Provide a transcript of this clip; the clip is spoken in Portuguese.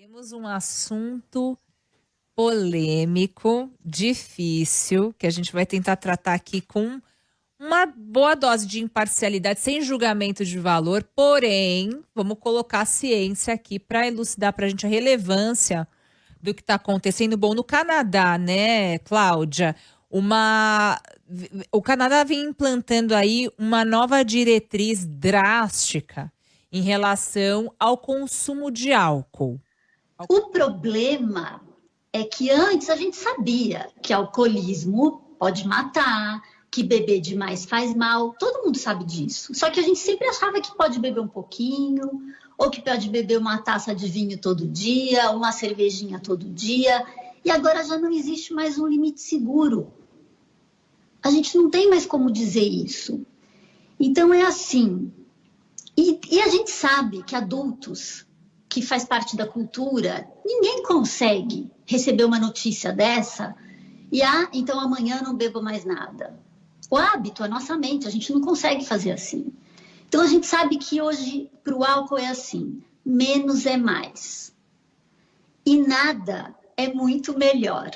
Temos um assunto polêmico, difícil, que a gente vai tentar tratar aqui com uma boa dose de imparcialidade, sem julgamento de valor, porém, vamos colocar a ciência aqui para elucidar para a gente a relevância do que está acontecendo. Bom, no Canadá, né, Cláudia? Uma. O Canadá vem implantando aí uma nova diretriz drástica em relação ao consumo de álcool. O problema é que antes a gente sabia que alcoolismo pode matar, que beber demais faz mal, todo mundo sabe disso. Só que a gente sempre achava que pode beber um pouquinho, ou que pode beber uma taça de vinho todo dia, uma cervejinha todo dia, e agora já não existe mais um limite seguro. A gente não tem mais como dizer isso. Então é assim. E, e a gente sabe que adultos que faz parte da cultura, ninguém consegue receber uma notícia dessa e ah, então amanhã não bebo mais nada. O hábito, a nossa mente, a gente não consegue fazer assim. Então a gente sabe que hoje para o álcool é assim: menos é mais. E nada é muito melhor.